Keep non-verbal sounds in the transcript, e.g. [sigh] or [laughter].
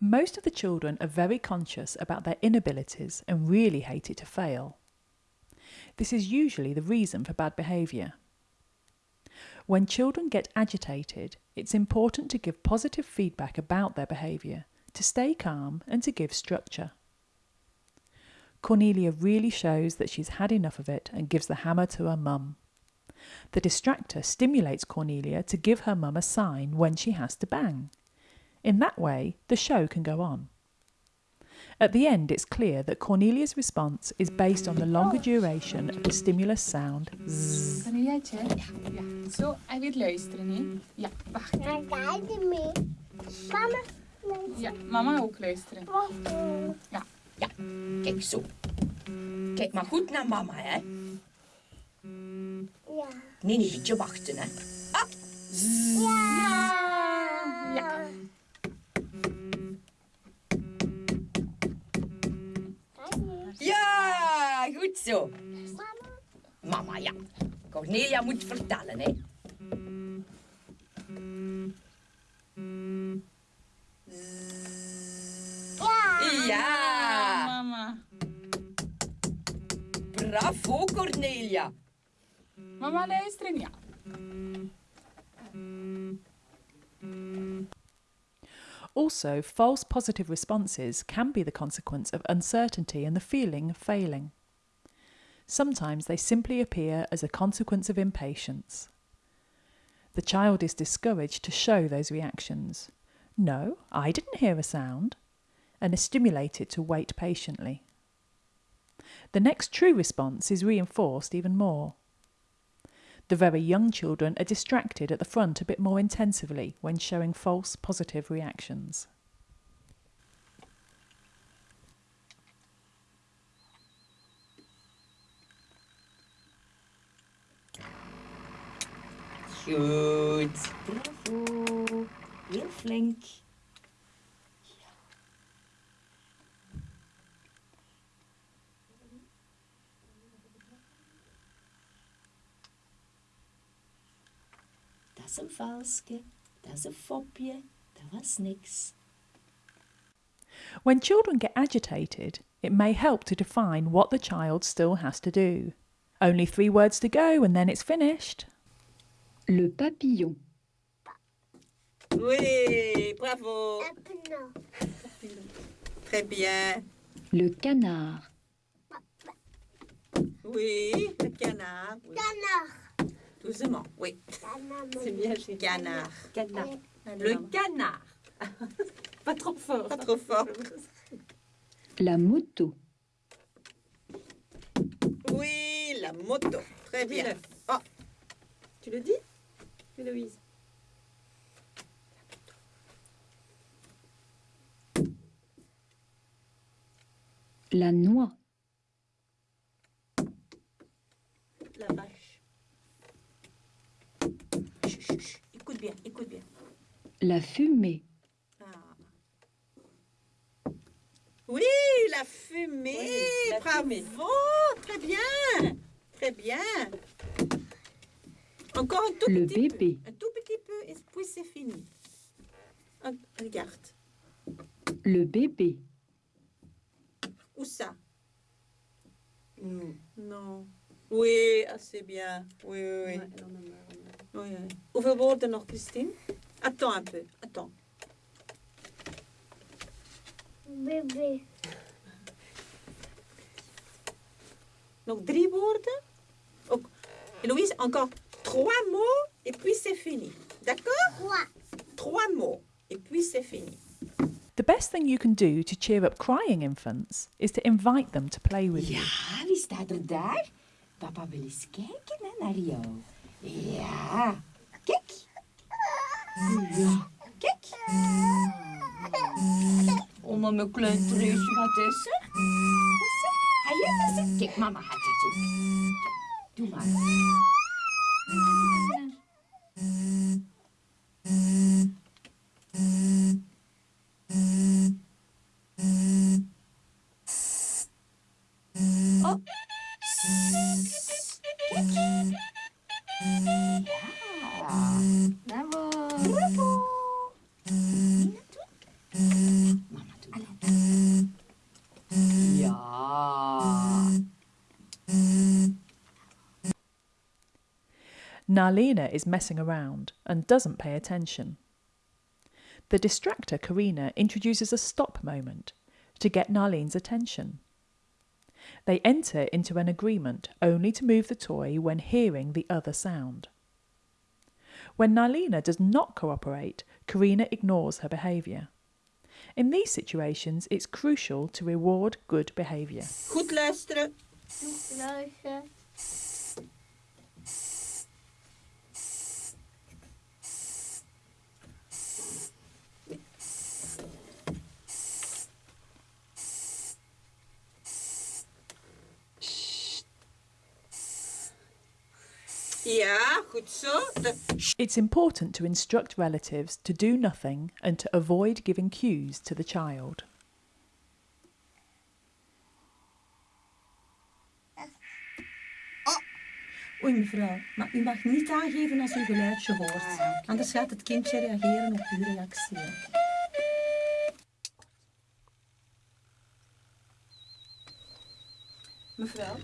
Most of the children are very conscious about their inabilities and really hate it to fail. This is usually the reason for bad behaviour. When children get agitated, it's important to give positive feedback about their behaviour, to stay calm and to give structure. Cornelia really shows that she's had enough of it and gives the hammer to her mum. The distractor stimulates Cornelia to give her mum a sign when she has to bang. In that way, the show can go on. At the end, it's clear that Cornelia's response is based on the longer duration of the stimulus sound zzz. Cornelia, check. Ja. Zo, hij wil luisteren, hè? Ja, wacht. Maar kijk je mee. Mama. Ja, mama ook luisteren. Wacht. Ja, kijk zo. Kijk maar goed naar mama, hè. Ja. Nee, nee, beetje wachten, hè. Ja. Zo. Mama. Mama, ja. Cornelia moet vertellen, hè. Ja. Ja, Mama. bravo, Cornelia. Mama luisteren, ja. Also, false positive responses can be the consequence of uncertainty and the feeling of failing. Sometimes they simply appear as a consequence of impatience. The child is discouraged to show those reactions. No, I didn't hear a sound, and is stimulated to wait patiently. The next true response is reinforced even more. The very young children are distracted at the front a bit more intensively when showing false positive reactions. Goed. Bravo. Heel flink. Dat is een valske. Dat is een fopje. Dat was niks. When children get agitated, it may help to define what the child still has to do. Only three words to go and then it's finished. Le papillon. Oui, bravo. Très bien. Le canard. Oui, le canard. Oui. Nog. Doucement, oui. C'est bien, j'ai canard. Canard. Le canard. [laughs] Pas trop fort. Pas trop fort. La moto. Oui, la moto. Très bien. Oh, Tu le dis? Héloïse. La noix. La vache. chut, chut, chut. Écoute bien, écoute bien. La fumée. Ah. Oui, la fumée. Oui, la Bravo. fumée. Très bien. Très bien. Encore un tout Le petit bébé. peu. Un tout petit peu et puis c'est fini. Ah, regarde. Le bébé. Où ça? Hmm, Non. Oui, assez bien. Oui, oui, oui. Oui, oui. Hoeveel woorden nog, Christine Attends un peu. Attends. Bébé. Donc, drie woorden. Ook- Héloïse, encore trois mots et puis c'est fini. D'accord Trois. Trois mots et puis c'est fini. The best thing you can do to cheer up crying infants is to invite them to play with you. Ja, wie staat er daar? Papa wil eens kijken hè, naar jou. Ja. Kijk. Ja. Kijk. Oh, maar mijn klein treusje, wat is er? Wat is er? Ga je eens zitten? Kijk, mama gaat het doen. Doe maar. Oh. Kijk. Bravo. Bravo. Narlina is messing around and doesn't pay attention. The distractor, Karina, introduces a stop moment to get Narlene's attention. They enter into an agreement only to move the toy when hearing the other sound. When Narlina does not cooperate, Karina ignores her behaviour. In these situations, it's crucial to reward good behaviour. Goed luisteren. Luister. It's important to instruct relatives to do nothing and to avoid giving cues to the child. Oh. Oei mevrouw, maar u mag niet aangeven als u een geluidje hoort. Anders gaat het kindje reageren op uw reactie. Mevrouw,